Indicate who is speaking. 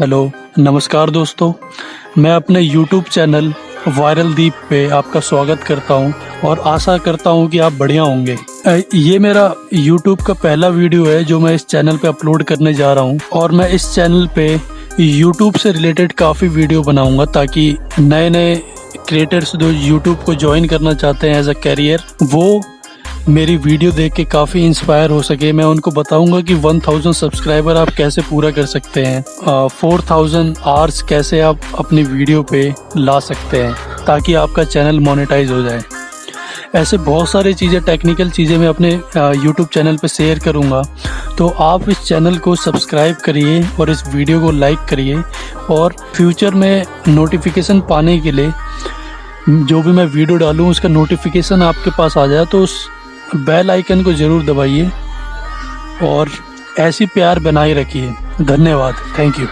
Speaker 1: Hello, नमस्कार दोस्तों। मैं अपने YouTube चैनल वायरल दीप पे आपका स्वागत करता हूँ और आशा करता हूँ कि आप बढ़िया होंगे। ये मेरा YouTube का पहला वीडियो है जो मैं इस चैनल पे अपलोड करने जा रहा हूँ और मैं इस चैनल पे YouTube से रिलेटेड काफ़ी वीडियो बनाऊँगा ताकि नए नए क्रिएटर्स जो यूट्यूब को ज्वाइन करना चाहते हैं एज अ कैरियर वो मेरी वीडियो देख के काफ़ी इंस्पायर हो सके। मैं उनको बताऊँगा कि 1000 सब्सक्राइबर आप कैसे पूरा कर सकते हैं। फोर थाउज़ेंड आवर्स कैसे आप अपनी वीडियो पे ला सकते हैं, ताकि आपका चैनल मोनेटाइज हो जाए। ऐसे बहुत सारी चीज़ें टेक्निकल चीज़ें मैं अपने यूट्यूब चैनल पर शेयर करूँगा। तो आप इस चैनल को सब्सक्राइब करिए और इस वीडियो को लाइक करिए और फ्यूचर में नोटिफिकेशन पाने के लिए जो भी मैं वीडियो डालूँ, उसका नोटिफिकेशन आपके पास आ जाए तो उस बेल आइकन को ज़रूर दबाइए और ऐसी प्यार बनाए रखिए। धन्यवाद। Thank you